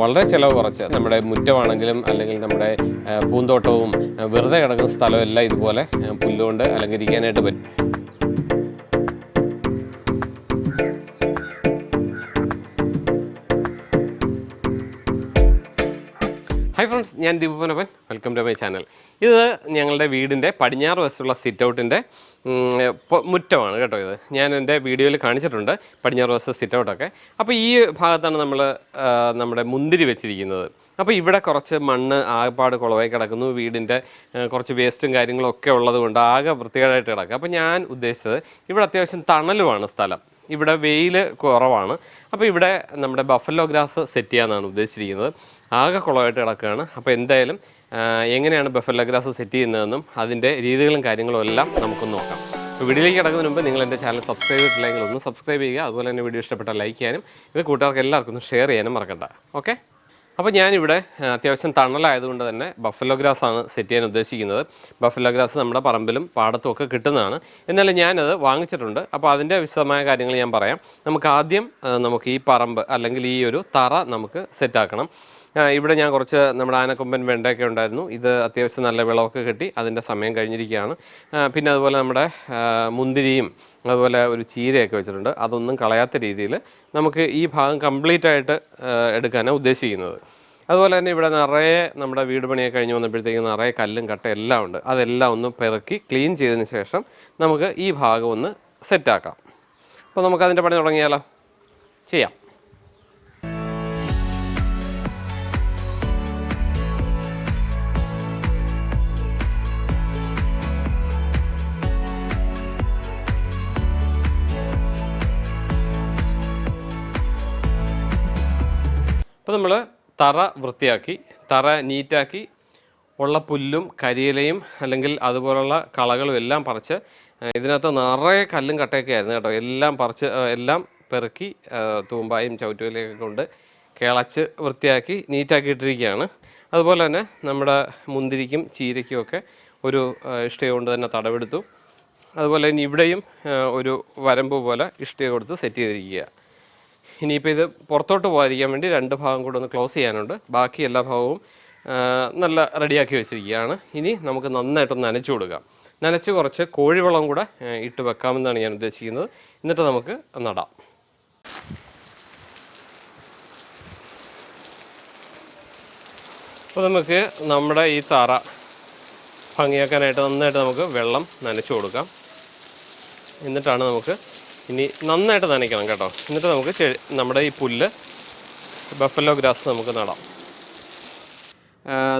വളരെ ചിലവ് കുറച്ച്. നമ്മുടെ മുറ്റമാണെങ്കിലും അല്ലെങ്കിൽ നമ്മുടെ പൂന്തോട്ടവും വെറുതെ കിടക്കുന്ന സ്ഥലമെല്ലാം ഇതുപോലെ പുല്ലുകൊണ്ട് അലങ്കരിക്കാനായിട്ട് പറ്റും. ഹായ് ഫ്രണ്ട്സ് ഞാൻ Deepanappan welcome to my channel ഇത് ഞങ്ങളുടെ വീടിന്റെ പടിഞ്ഞാറ് വശത്തുള്ള സിറ്റ് ഔട്ടിന്റെ മുറ്റമാണ് കേട്ടോ ഇത്. ഞാൻ എന്റെ വീഡിയോയിൽ കാണിച്ചിട്ടുണ്ട് പടിഞ്ഞാറ് വശത്ത് സിറ്റ് ഔട്ടൊക്കെ അപ്പോൾ ഈ ഭാഗത്താണ് നമ്മൾ നമ്മുടെ മുന്തിരി വെച്ചിരിക്കുന്നത്. അപ്പോൾ ഇവിടെ കുറച്ച് മണ്ണ് ആകപ്പാട് കുളവായി കിടക്കുന്നു. വീടിന്റെ കുറച്ച് വേസ്റ്റും കാര്യങ്ങളും ഒക്കെ ഉള്ളത് കൊണ്ട് ആകെ വൃത്തികേടായിട്ട് കിടക്കുക. അപ്പോൾ ഞാൻ ഉദ്ദേശിച്ചത് ഇവിടെ അത്യാവശ്യം തണലുമാണ് സ്ഥലം. ഇവിടെ വെയിൽ കുറവാണ്. അപ്പോൾ ഇവിടെ നമ്മുടെ ബഫല്ലോ ഗ്രാസ് സെറ്റ് ചെയ്യാമെന്നാണ് ഉദ്ദേശിച്ചിരിക്കുന്നത്. ആകെ കുളമായിട്ട് കിടക്കുകയാണ്. അപ്പോൾ എന്തായാലും എങ്ങനെയാണ് ബഫല്ലോ ഗ്രാസ് സെറ്റ് ചെയ്യുന്നതെന്നും അതിന്റെ രീതികളും കാര്യങ്ങളും എല്ലാം നമുക്കൊന്ന് നോക്കാം. അപ്പോൾ വീഡിയോയിലേക്ക് കിടക്കുന്നതിന് മുമ്പ് നിങ്ങൾ എന്റെ ചാനൽ സബ്സ്ക്രൈബ് ചെയ്തിട്ടില്ലെങ്കിൽ ഒന്ന് സബ്സ്ക്രൈബ് ചെയ്യുക. അതുപോലെ തന്നെ വീഡിയോ ഇഷ്ടപ്പെട്ടാൽ ലൈക്ക് ചെയ്യാനും ഇത് കൂട്ടുകാർക്ക് എല്ലാവർക്കും ഒന്ന് ഷെയർ ചെയ്യാനും മറക്കണ്ട. ഓക്കെ അപ്പോൾ ഞാനിവിടെ അത്യാവശ്യം തണലായതുകൊണ്ട് തന്നെ ബഫലോ ഗ്രാസ് ആണ് സെറ്റ് ചെയ്യാൻ ഉദ്ദേശിക്കുന്നത്. ബഫലോ ഗ്രാസ് നമ്മുടെ പറമ്പിലും പാടത്തും ഒക്കെ കിട്ടുന്നതാണ്. എന്നാലും ഞാനത് വാങ്ങിച്ചിട്ടുണ്ട്. അപ്പോൾ അതിന്റെ വിശദമായ കാര്യങ്ങൾ ഞാൻ പറയാം. നമുക്ക് ആദ്യം നമുക്ക് ഈ പറമ്പ് അല്ലെങ്കിൽ ഈ ഒരു തറ നമുക്ക് സെറ്റാക്കണം ഇവിടെ ഞാൻ കുറച്ച് നമ്മുടെ ആനക്കൊമ്പൻ വെണ്ടയൊക്കെ ഉണ്ടായിരുന്നു. ഇത് അത്യാവശ്യം നല്ല വിളവൊക്കെ കിട്ടി. അതിന്റെ സമയം കഴിഞ്ഞിരിക്കുകയാണ്. പിന്നെ അതുപോലെ നമ്മുടെ മുന്തിരിയും അതുപോലെ ഒരു ചീരയൊക്കെ വെച്ചിട്ടുണ്ട്. അതൊന്നും കളയാത്ത രീതിയിൽ നമുക്ക് ഈ ഭാഗം കംപ്ലീറ്റ് ആയിട്ട് എടുക്കാനാണ് ഉദ്ദേശിക്കുന്നത്. അതുപോലെ തന്നെ ഇവിടെ നിറയെ നമ്മുടെ വീട് പണിയൊക്കെ കഴിഞ്ഞ് വന്നപ്പോഴത്തേക്കും നിറയെ കല്ലും കട്ട എല്ലാം ഉണ്ട്. അതെല്ലാം ഒന്ന് പെറുക്കി ക്ലീൻ ചെയ്തതിന് ശേഷം നമുക്ക് ഈ ഭാഗം ഒന്ന് സെറ്റാക്കാം അപ്പോൾ നമുക്ക് അതിന്റെ പണി തുടങ്ങിയാലോ? ചെയ്യാം. അപ്പോൾ നമ്മൾ തറ വൃത്തിയാക്കി തറ നീറ്റാക്കി ഉള്ള പുല്ലും കരിയിലയും അല്ലെങ്കിൽ അതുപോലുള്ള കളകളും എല്ലാം പറിച്ച് ഇതിനകത്ത് നിറയെ കല്ലും കട്ടയൊക്കെ ആയിരുന്നു കേട്ടോ. എല്ലാം പറിച്ച് എല്ലാം പെറുക്കി തൂമ്പായും ചവിറ്റുവലയൊക്കെ കൊണ്ട് കിളച്ച് വൃത്തിയാക്കി നീറ്റാക്കി ഇട്ടിരിക്കുകയാണ് അതുപോലെ തന്നെ നമ്മുടെ മുന്തിരിക്കും ചീരയ്ക്കും ഒക്കെ ഒരു ഇഷ്ടിക കൊണ്ട് തന്നെ തടവെടുത്തു. അതുപോലെ തന്നെ ഇവിടെയും ഒരു വരമ്പ് പോലെ ഇഷ്ടിക കൊടുത്ത് സെറ്റ് ചെയ്തിരിക്കുക. ഇനിയിപ്പോൾ ഇത് പുറത്തോട്ട് പോകാതിരിക്കാൻ വേണ്ടി രണ്ട് ഭാഗം കൂടെ ഒന്ന് ക്ലോസ് ചെയ്യാനുണ്ട്. ബാക്കി എല്ലാ ഭാഗവും നല്ല റെഡിയാക്കി വെച്ചിരിക്കുകയാണ്. ഇനി നമുക്ക് നന്നായിട്ടൊന്ന് നനച്ചു കൊടുക്കാം. നനച്ച് കുറച്ച് കോഴിവളം കൂടെ ഇട്ട് വെക്കാമെന്നാണ് ഞാൻ ഉദ്ദേശിക്കുന്നത്. എന്നിട്ട് നമുക്ക് നടാം. അപ്പോൾ നമുക്ക് നമ്മുടെ ഈ തറ ഭംഗിയാക്കാനായിട്ട് നന്നായിട്ട് നമുക്ക് വെള്ളം നനച്ചു കൊടുക്കാം. എന്നിട്ടാണ് നമുക്ക് ഇനി നന്നായിട്ട് നനയ്ക്കണം കേട്ടോ. എന്നിട്ട് നമുക്ക് നമ്മുടെ ഈ പുല്ല് ബഫലോ ഗ്രാസ് നമുക്ക് നടാം.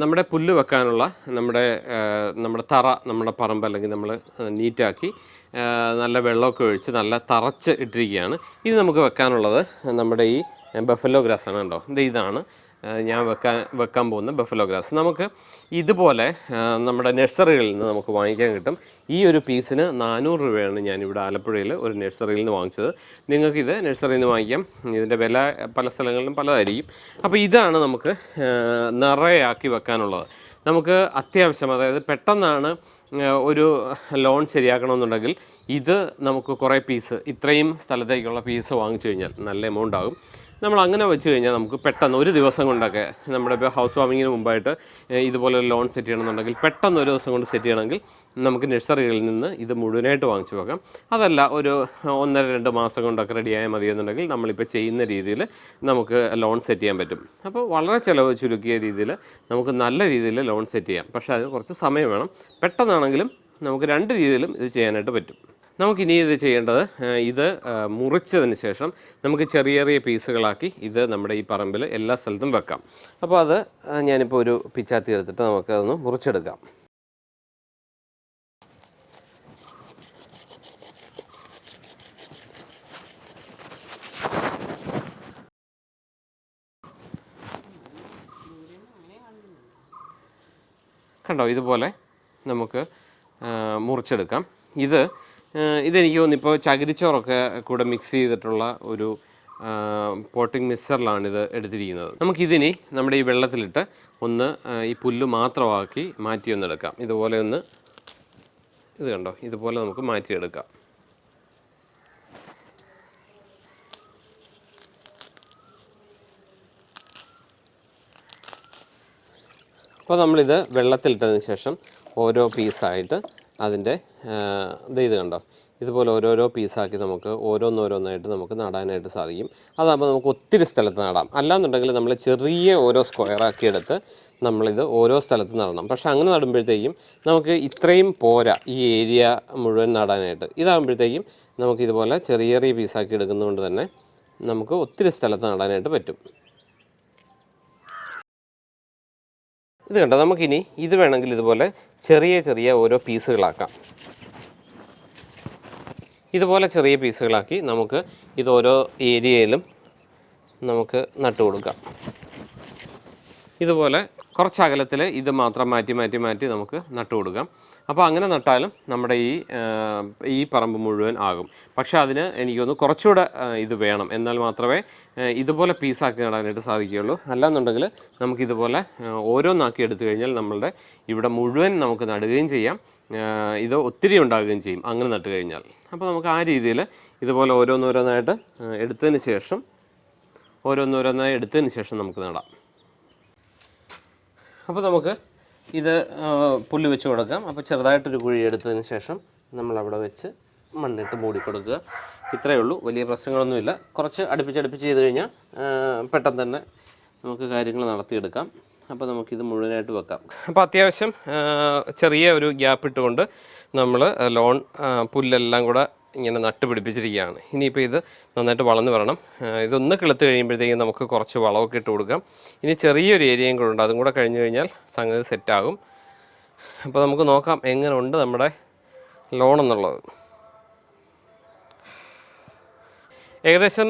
നമ്മുടെ പുല്ല് വെക്കാനുള്ള നമ്മുടെ നമ്മുടെ തറ നമ്മുടെ പറമ്പ് അല്ലെങ്കിൽ നമ്മൾ നീറ്റാക്കി നല്ല വെള്ളമൊക്കെ ഒഴിച്ച് നല്ല തറച്ച് ഇട്ടിരിക്കുകയാണ്. ഇത് നമുക്ക് വെക്കാനുള്ളത് നമ്മുടെ ഈ ബഫലോ ഗ്രാസ് ആണ് കേട്ടോ. ഇത് ഇതാണ്. ഞാൻ വെക്കാൻ വെക്കാൻ പോകുന്ന ബഫലോ ഗ്രാസ് നമുക്ക് ഇതുപോലെ നമ്മുടെ നഴ്സറികളിൽ നിന്ന് നമുക്ക് വാങ്ങിക്കാൻ കിട്ടും. ഈ ഒരു പീസിന് നാനൂറ് രൂപയാണ് ഞാൻ ഞാനിവിടെ ആലപ്പുഴയിൽ ഒരു നഴ്സറിയിൽ നിന്ന് വാങ്ങിച്ചത്. നിങ്ങൾക്കിത് നഴ്സറിയിൽ നിന്ന് വാങ്ങിക്കാം. ഇതിന്റെ വില പല സ്ഥലങ്ങളിലും പലതായിരിക്കും. അപ്പോൾ ഇതാണ് നമുക്ക് നിറയാക്കി വെക്കാനുള്ളത്. നമുക്ക് അത്യാവശ്യം അതായത് പെട്ടെന്നാണ് ഒരു ലോൺ ശരിയാക്കണമെന്നുണ്ടെങ്കിൽ ഇത് നമുക്ക് കുറേ പീസ് ഇത്രയും സ്ഥലത്തേക്കുള്ള പീസ് വാങ്ങിച്ചു കഴിഞ്ഞാൽ നല്ല എമൗണ്ട് ആകും. നമ്മൾ അങ്ങനെ വെച്ച് കഴിഞ്ഞാൽ നമുക്ക് പെട്ടെന്ന് ഒരു ദിവസം കൊണ്ടൊക്കെ നമ്മുടെ ഇപ്പോൾ ഹൗസ് വാമിങ്ങിന് മുമ്പായിട്ട് ഇതുപോലെ ലോൺ സെറ്റ് ചെയ്യണമെന്നുണ്ടെങ്കിൽ പെട്ടെന്ന് ഒരു ദിവസം കൊണ്ട് സെറ്റ് ചെയ്യണമെങ്കിൽ നമുക്ക് നഴ്സറികളിൽ നിന്ന് ഇത് മുഴുവനായിട്ട് വാങ്ങിച്ചു വെക്കാം. അതല്ല ഒരു ഒന്നര രണ്ട് മാസം കൊണ്ടൊക്കെ റെഡിയായാൽ മതി എന്നുണ്ടെങ്കിൽ നമ്മളിപ്പോൾ ചെയ്യുന്ന രീതിയിൽ നമുക്ക് ലോൺ സെറ്റ് ചെയ്യാൻ പറ്റും. അപ്പോൾ വളരെ ചിലവ് ചുരുക്കിയ രീതിയിൽ നമുക്ക് നല്ല രീതിയിൽ ലോൺ സെറ്റ് ചെയ്യാം. പക്ഷേ അതിന് കുറച്ച് സമയം വേണം. പെട്ടെന്നാണെങ്കിലും നമുക്ക് രണ്ട് രീതിയിലും ഇത് ചെയ്യാനായിട്ട് പറ്റും. നമുക്കിനി ഇത് ചെയ്യേണ്ടത് ഇത് മുറിച്ചതിന് ശേഷം നമുക്ക് ചെറിയ ചെറിയ പീസുകളാക്കി ഇത് നമ്മുടെ ഈ പറമ്പിൽ എല്ലാ സ്ഥലത്തും വെക്കാം. അപ്പോൾ അത് ഞാനിപ്പോൾ ഒരു പിച്ചാത്തി എടുത്തിട്ട് നമുക്കതൊന്ന് മുറിച്ചെടുക്കാം. കണ്ടോ ഇതുപോലെ നമുക്ക് മുറിച്ചെടുക്കാം. ഇത് ഇതെനിക്ക് തോന്നുന്നു ഇപ്പോൾ ചകിരിച്ചോറൊക്കെ കൂടെ മിക്സ് ചെയ്തിട്ടുള്ള ഒരു പോട്ടിംഗ് മിക്സറിലാണിത് എടുത്തിരിക്കുന്നത്. നമുക്കിതിനി നമ്മുടെ ഈ വെള്ളത്തിലിട്ട് ഒന്ന് ഈ പുല്ല് മാത്രമാക്കി മാറ്റി ഒന്ന് എടുക്കാം ഇതുപോലെ ഒന്ന് ഇത് കണ്ടോ? ഇതുപോലെ നമുക്ക് മാറ്റിയെടുക്കാം. അപ്പോൾ നമ്മളിത് വെള്ളത്തിലിട്ടതിന് ശേഷം ഓരോ പീസായിട്ട് അതിന്റെ ഇത് കണ്ടോ? ഇതുപോലെ ഓരോരോ പീസാക്കി നമുക്ക് ഓരോന്നോരോന്നായിട്ട് നമുക്ക് നടാനായിട്ട് സാധിക്കും. അതാകുമ്പോൾ നമുക്ക് ഒത്തിരി സ്ഥലത്ത് നടാം. അല്ലാന്നുണ്ടെങ്കിൽ നമ്മൾ ചെറിയ ഓരോ സ്ക്വയറാക്കി എടുത്ത് നമ്മളിത് ഓരോ സ്ഥലത്ത് നടണം. പക്ഷേ അങ്ങനെ നടുമ്പോഴത്തേക്കും നമുക്ക് ഇത്രയും പോരാ ഈ ഏരിയ മുഴുവൻ നടാനായിട്ട്. ഇതാകുമ്പോഴത്തേക്കും നമുക്ക് ഇതുപോലെ ചെറിയ ചെറിയ പീസാക്കി എടുക്കുന്നതുകൊണ്ട് തന്നെ നമുക്ക് ഒത്തിരി സ്ഥലത്ത് നടാനായിട്ട് പറ്റും. ഇത് കണ്ടോ? നമുക്കിനി ഇത് വേണമെങ്കിൽ ഇതുപോലെ ചെറിയ ചെറിയ ഓരോ പീസുകളാക്കാം. ഇതുപോലെ ചെറിയ പീസുകളാക്കി നമുക്ക് ഇത് ഓരോ ഏരിയയിലും നമുക്ക് നട്ടു കൊടുക്കാം ഇതുപോലെ കുറച്ച് അകലത്തിൽ ഇത് മാത്രം മാറ്റി മാറ്റി മാറ്റി നമുക്ക് നട്ടുകൊടുക്കാം അപ്പോൾ അങ്ങനെ നട്ടാലും നമ്മുടെ ഈ ഈ പറമ്പ് മുഴുവൻ ആകും. പക്ഷേ അതിന് എനിക്ക് തോന്നുന്നു കുറച്ചുകൂടെ ഇത് വേണം. എന്നാൽ മാത്രമേ ഇതുപോലെ പീസാക്കി നടാനായിട്ട് സാധിക്കുകയുള്ളൂ. അല്ലാന്നുണ്ടെങ്കിൽ നമുക്കിതുപോലെ ഓരോന്നാക്കി എടുത്തു കഴിഞ്ഞാൽ നമ്മളുടെ ഇവിടെ മുഴുവൻ നമുക്ക് നടുകയും ചെയ്യാം. ഇത് ഒത്തിരി ഉണ്ടാകുകയും ചെയ്യും അങ്ങനെ നട്ട് കഴിഞ്ഞാൽ. അപ്പോൾ നമുക്ക് ആ രീതിയിൽ ഇതുപോലെ ഓരോന്നോരോന്നായിട്ട് എടുത്തതിന് ശേഷം ഓരോന്നോരോന്നായി എടുത്തതിന് ശേഷം നമുക്ക് നടാം. അപ്പോൾ നമുക്ക് ഇത് പുല്ല് വെച്ച് കൊടുക്കാം. അപ്പോൾ ചെറുതായിട്ടൊരു കുഴി എടുത്തതിന് ശേഷം നമ്മളവിടെ വെച്ച് മണ്ണിട്ട് മൂടി കൊടുക്കുക. ഇത്രയേ ഉള്ളൂ. വലിയ പ്രശ്നങ്ങളൊന്നുമില്ല. കുറച്ച് അടുപ്പിച്ചടുപ്പിച്ച് ചെയ്ത് കഴിഞ്ഞാൽ പെട്ടെന്ന് തന്നെ നമുക്ക് കാര്യങ്ങൾ നടത്തിയെടുക്കാം. അപ്പോൾ നമുക്കിത് മുഴുവനായിട്ട് വെക്കാം. അപ്പോൾ അത്യാവശ്യം ചെറിയ ഒരു ഗ്യാപ്പ് ഇട്ടുകൊണ്ട് നമ്മൾ ലോൺ പുല്ലെല്ലാം കൂടെ ഇങ്ങനെ നട്ട് പിടിപ്പിച്ചിരിക്കുകയാണ് ഇനിയിപ്പോൾ ഇത് നന്നായിട്ട് വളർന്നു വരണം. ഇതൊന്ന് കിളുത്ത് കഴിയുമ്പോഴത്തേക്കും നമുക്ക് കുറച്ച് വളമൊക്കെ ഇട്ട് കൊടുക്കാം. ഇനി ചെറിയൊരു ഏരിയയും കൂടെ ഉണ്ട്. അതും കൂടെ കഴിഞ്ഞു കഴിഞ്ഞാൽ സംഗതി സെറ്റാകും. അപ്പോൾ നമുക്ക് നോക്കാം എങ്ങനെ ഉണ്ട് നമ്മുടെ ലോൺ എന്നുള്ളത് ഏകദേശം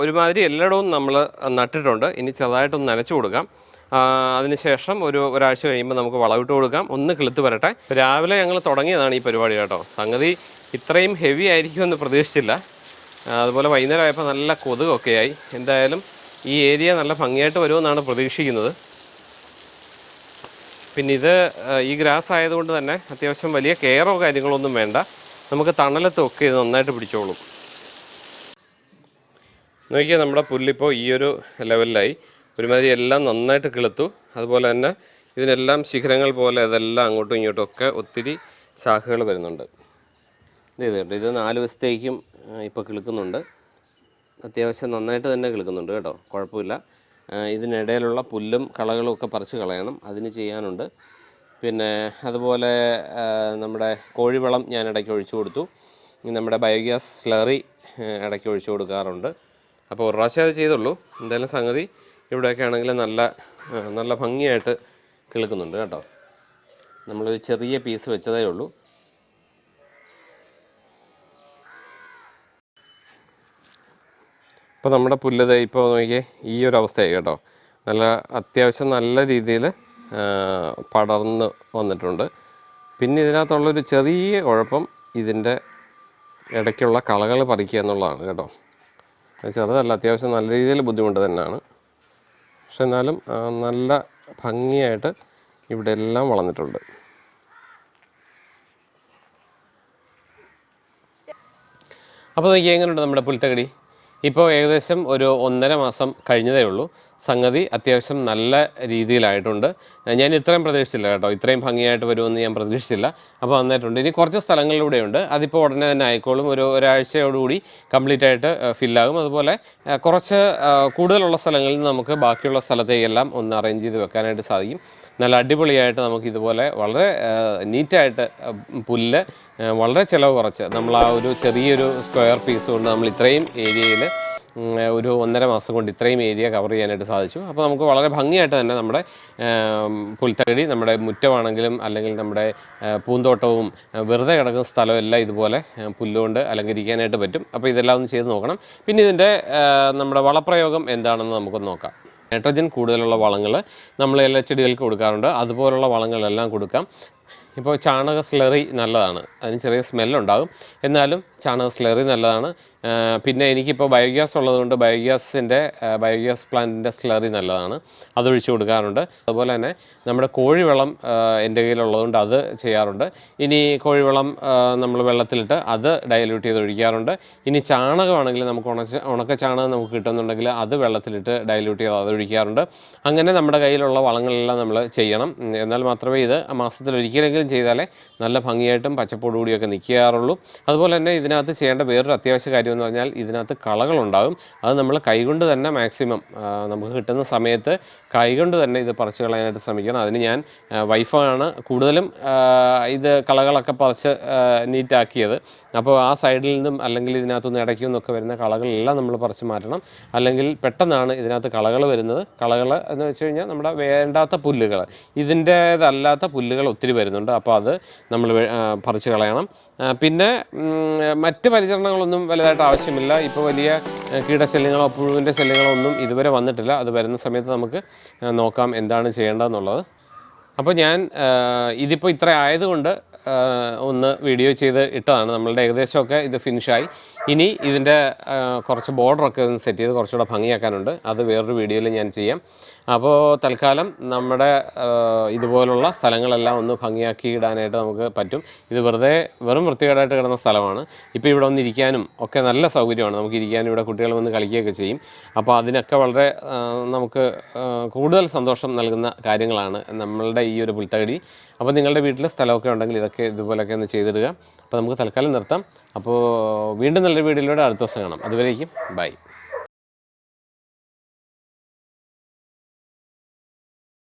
ഒരുമാതിരി എല്ലായിടവും നമ്മൾ നട്ടിട്ടുണ്ട്. ഇനി ചെറുതായിട്ടൊന്ന് നനച്ചു കൊടുക്കാം. അതിനുശേഷം ഒരു ഒരാഴ്ച കഴിയുമ്പോൾ നമുക്ക് വളവിട്ട് കൊടുക്കാം. ഒന്ന് കിളുത്ത് വരട്ടെ. രാവിലെ ഞങ്ങൾ തുടങ്ങിയതാണ് ഈ പരിപാടി കേട്ടോ. സംഗതി ഇത്രയും ഹെവി ആയിരിക്കുമെന്ന് പ്രതീക്ഷിച്ചില്ല. അതുപോലെ വൈകുന്നേരം ആയപ്പോൾ നല്ല കൊതുകൊക്കെ ആയി എന്തായാലും ഈ ഏരിയ നല്ല ഭംഗിയായിട്ട് വരുമെന്നാണ് പ്രതീക്ഷിക്കുന്നത്. പിന്നെ ഇത് ഈ ഗ്രാസ് ആയതുകൊണ്ട് തന്നെ അത്യാവശ്യം വലിയ കെയറോ കാര്യങ്ങളൊന്നും വേണ്ട. നമുക്ക് തണലത്തൊക്കെ ഇത് നന്നായിട്ട് പിടിച്ചോളും. നോക്കിയാൽ നമ്മുടെ പുല്ലിപ്പോൾ ഈ ഒരു ലെവലിലായി ഒരുമാതിരി എല്ലാം നന്നായിട്ട് കിളുത്തു. അതുപോലെ തന്നെ ഇതിനെല്ലാം ശിഖരങ്ങൾ പോലെ അതെല്ലാം അങ്ങോട്ടും ഇങ്ങോട്ടും ഒക്കെ ഒത്തിരി ശാഖകൾ വരുന്നുണ്ട്. ഇത് ഇത് നാല് ദിവസത്തേക്കും ഇപ്പോൾ കിളുക്കുന്നുണ്ട്. അത്യാവശ്യം നന്നായിട്ട് തന്നെ കിളുക്കുന്നുണ്ട് കേട്ടോ കുഴപ്പമില്ല. ഇതിനിടയിലുള്ള പുല്ലും കളകളും ഒക്കെ പറിച്ച് കളയണം അതിന് ചെയ്യാനുണ്ട്. പിന്നെ അതുപോലെ നമ്മുടെ കോഴിവളം ഞാൻ ഇടയ്ക്ക് ഒഴിച്ചു കൊടുത്തു. നമ്മുടെ ബയോഗ്യാസ് സ്ലറി ഇടയ്ക്ക് ഒഴിച്ചു കൊടുക്കാറുണ്ട്. അപ്പോൾ ഒരു പ്രാവശ്യം അത് ചെയ്തുള്ളൂ. എന്തായാലും സംഗതി ഇവിടെയൊക്കെ ആണെങ്കിൽ നല്ല നല്ല ഭംഗിയായിട്ട് കിളുക്കുന്നുണ്ട് കേട്ടോ. നമ്മളൊരു ചെറിയ പീസ് വെച്ചതേ ഉള്ളൂ. ഇപ്പോൾ നമ്മുടെ പുല്ല് ഇപ്പോൾ നോക്കിയേ ഈ ഒരു അവസ്ഥയായി കേട്ടോ. നല്ല അത്യാവശ്യം നല്ല രീതിയിൽ പടർന്ന് വന്നിട്ടുണ്ട്. പിന്നെ ഇതിനകത്തുള്ളൊരു ചെറിയ കുഴപ്പം ഇതിന്റെ ഇടയ്ക്കുള്ള കളകൾ പറിക്കുക എന്നുള്ളതാണ് കേട്ടോ. ചെറുതല്ല അത്യാവശ്യം നല്ല രീതിയിൽ ബുദ്ധിമുട്ട് തന്നെയാണ്. പക്ഷെ എന്നാലും നല്ല ഭംഗിയായിട്ട് ഇവിടെ എല്ലാം വളർന്നിട്ടുണ്ട്. അപ്പോൾ നോക്കിയാൽ എങ്ങനെയുണ്ട് നമ്മുടെ പുൽത്തകടി? ഇപ്പോൾ ഏകദേശം ഒരു ഒന്നര മാസം കഴിഞ്ഞതേ ഉള്ളൂ. സംഗതി അത്യാവശ്യം നല്ല രീതിയിലായിട്ടുണ്ട്. ഞാൻ ഇത്രയും പ്രതീക്ഷിച്ചില്ല കേട്ടോ. ഇത്രയും ഭംഗിയായിട്ട് വരുമെന്ന് ഞാൻ പ്രതീക്ഷിച്ചില്ല. അപ്പോൾ വന്നിട്ടുണ്ട്. ഇനി കുറച്ച് സ്ഥലങ്ങളിലൂടെയുണ്ട്. അതിപ്പോൾ ഉടനെ തന്നെ ആയിക്കോളും. ഒരു ഒരാഴ്ചയോടുകൂടി കംപ്ലീറ്റ് ആയിട്ട് ഫില്ലാകും അതുപോലെ കുറച്ച് കൂടുതലുള്ള സ്ഥലങ്ങളിൽ നമുക്ക് ബാക്കിയുള്ള സ്ഥലത്തേക്കെല്ലാം ഒന്ന് അറേഞ്ച് ചെയ്ത് വെക്കാനായിട്ട് സാധിക്കും. നല്ല അടിപൊളിയായിട്ട് നമുക്ക് ഇതുപോലെ വളരെ നീറ്റായിട്ട് പുല്ല് വളരെ ചിലവ് കുറച്ച്. നമ്മൾ ആ ഒരു ചെറിയൊരു സ്ക്വയർ പീസ് കൊണ്ട് നമ്മൾ ഇത്രയും ഏരിയയിൽ ഒരു ഒന്നര മാസം കൊണ്ട് ഇത്രയും ഏരിയ കവർ ചെയ്യാനായിട്ട് സാധിച്ചു. അപ്പോൾ നമുക്ക് വളരെ ഭംഗിയായിട്ട് തന്നെ നമ്മുടെ പുൽത്തകടി നമ്മുടെ മുറ്റമാണെങ്കിലും അല്ലെങ്കിൽ നമ്മുടെ പൂന്തോട്ടവും വെറുതെ കിടക്കുന്ന സ്ഥലവും എല്ലാം ഇതുപോലെ പുല്ലുകൊണ്ട് അലങ്കരിക്കാനായിട്ട് പറ്റും. അപ്പോൾ ഇതെല്ലാം ഒന്ന് ചെയ്ത് നോക്കണം. പിന്നെ ഇതിന്റെ നമ്മുടെ വളപ്രയോഗം എന്താണെന്ന് നമുക്കൊന്ന് നോക്കാം. നൈട്രജൻ കൂടുതലുള്ള വളങ്ങൾ നമ്മൾ എല്ലാ ചെടികൾക്ക് കൊടുക്കാറുണ്ട്. അതുപോലുള്ള വളങ്ങളെല്ലാം കൊടുക്കാം. ഇപ്പോൾ ചാണക സ്ലറി നല്ലതാണ്. അതിന് ചെറിയ സ്മെല്ലുണ്ടാകും എന്നാലും ചാണക സ്ലറി നല്ലതാണ്. പിന്നെ എനിക്കിപ്പോൾ ബയോഗ്യാസ് ഉള്ളതുകൊണ്ട് ബയോഗ്യാസിന്റെ ബയോഗ്യാസ് പ്ലാന്റിന്റെ സ്ലറി നല്ലതാണ്. അതൊഴിച്ച് കൊടുക്കാറുണ്ട്. അതുപോലെ തന്നെ നമ്മുടെ കോഴിവെള്ളം എന്റെ കയ്യിലുള്ളതുകൊണ്ട് അത് ചെയ്യാറുണ്ട്. ഇനി കോഴിവെള്ളം നമ്മൾ വെള്ളത്തിലിട്ട് അത് ഡയല്യൂട്ട് ചെയ്ത് ഒഴിക്കാറുണ്ട്. ഇനി ചാണകമാണെങ്കിൽ നമുക്ക് ഉണച്ച ഉണക്ക ചാണകം നമുക്ക് കിട്ടുന്നുണ്ടെങ്കിൽ അത് വെള്ളത്തിലിട്ട് ഡയല്യൂട്ട് ചെയ്ത് അത് ഒഴിക്കാറുണ്ട്. അങ്ങനെ നമ്മുടെ കയ്യിലുള്ള വളങ്ങളെല്ലാം നമ്മൾ ചെയ്യണം. എന്നാൽ മാത്രമേ ഇത് മാസത്തിൽ ഒരിക്കലെങ്കിലും ചെയ്താലേ നല്ല ഭംഗിയായിട്ടും പച്ചപ്പോടുകൂടിയൊക്കെ നിൽക്കാറുള്ളൂ. അതുപോലെ തന്നെ ഇതിനകത്ത് ചെയ്യേണ്ട വേറൊരു അത്യാവശ്യ കാര്യം എന്ന് പറഞ്ഞാൽ ഇതിനകത്ത് കളകളുണ്ടാകും. അത് നമ്മൾ കൈകൊണ്ട് തന്നെ മാക്സിമം നമുക്ക് കിട്ടുന്ന സമയത്ത് കൈകൊണ്ട് തന്നെ ഇത് പറിച്ച് കളയാനായിട്ട് ശ്രമിക്കണം. അതിന് ഞാൻ വൈഫാണ് കൂടുതലും ഇത് കളകളൊക്കെ പറിച്ച് നീറ്റാക്കിയത്. അപ്പോൾ ആ സൈഡിൽ നിന്നും അല്ലെങ്കിൽ ഇതിനകത്തുനിന്ന് ഇടയ്ക്കു നിന്നൊക്കെ വരുന്ന കളകളെല്ലാം നമ്മൾ പറിച്ച് മാറ്റണം. അല്ലെങ്കിൽ പെട്ടെന്നാണ് ഇതിനകത്ത് കളകൾ വരുന്നത്. കളകൾ എന്ന് വെച്ച് കഴിഞ്ഞാൽ നമ്മുടെ വേണ്ടാത്ത പുല്ലുകൾ ഇതിന്റേതല്ലാത്ത പുല്ലുകൾ ഒത്തിരി വരുന്നുണ്ട്. അപ്പോൾ അത് നമ്മൾ പറിച്ചു കളയണം. പിന്നെ മറ്റ് പരിചരണങ്ങളൊന്നും വലുതായിട്ട് ആവശ്യമില്ല. ഇപ്പോൾ വലിയ കീടശല്യങ്ങളോ പുഴുവിന്റെ ശല്യങ്ങളോ ഒന്നും ഇതുവരെ വന്നിട്ടില്ല. അത് വരുന്ന സമയത്ത് നമുക്ക് നോക്കാം എന്താണ് ചെയ്യേണ്ടതെന്നുള്ളത്. അപ്പോൾ ഞാൻ ഇതിപ്പോൾ ഇത്ര ആയതുകൊണ്ട് ഒന്ന് വീഡിയോ ചെയ്ത് ഇട്ടതാണ്. നമ്മളുടെ ഏകദേശമൊക്കെ ഇത് ഫിനിഷായി ഇനി ഇതിന്റെ കുറച്ച് ബോർഡറൊക്കെ ഒന്ന് സെറ്റ് ചെയ്ത് കുറച്ചുകൂടെ ഭംഗിയാക്കാനുണ്ട്. അത് വേറൊരു വീഡിയോയിൽ ഞാൻ ചെയ്യാം. അപ്പോൾ തൽക്കാലം നമ്മുടെ ഇതുപോലുള്ള സ്ഥലങ്ങളെല്ലാം ഒന്ന് ഭംഗിയാക്കി ഇടാനായിട്ട് നമുക്ക് പറ്റും. ഇത് വെറുതെ വെറും വൃത്തികേടായിട്ട് കിടന്ന സ്ഥലമാണ്. ഇപ്പോൾ ഇവിടെ വന്ന് ഇരിക്കാനും ഒക്കെ നല്ല സൗകര്യമാണ്. നമുക്ക് ഇരിക്കാനും ഇവിടെ കുട്ടികൾ വന്ന് കളിക്കുകയൊക്കെ ചെയ്യും. അപ്പോൾ അതിനൊക്കെ വളരെ നമുക്ക് കൂടുതൽ സന്തോഷം നൽകുന്ന കാര്യങ്ങളാണ് നമ്മളുടെ ഈ ഒരു പുൽത്തകടി. അപ്പോൾ നിങ്ങളുടെ വീട്ടിൽ സ്ഥലമൊക്കെ ഉണ്ടെങ്കിൽ ഇതൊക്കെ ഇതുപോലെയൊക്കെ ഒന്ന് ചെയ്തിടുക. അപ്പോൾ നമുക്ക് തൽക്കാലം നിർത്താം. അപ്പോൾ വീണ്ടും നല്ലൊരു വീഡിയോയിലൂടെ അടുത്ത ദിവസം കാണാം. അതുവരേക്കും ബൈ.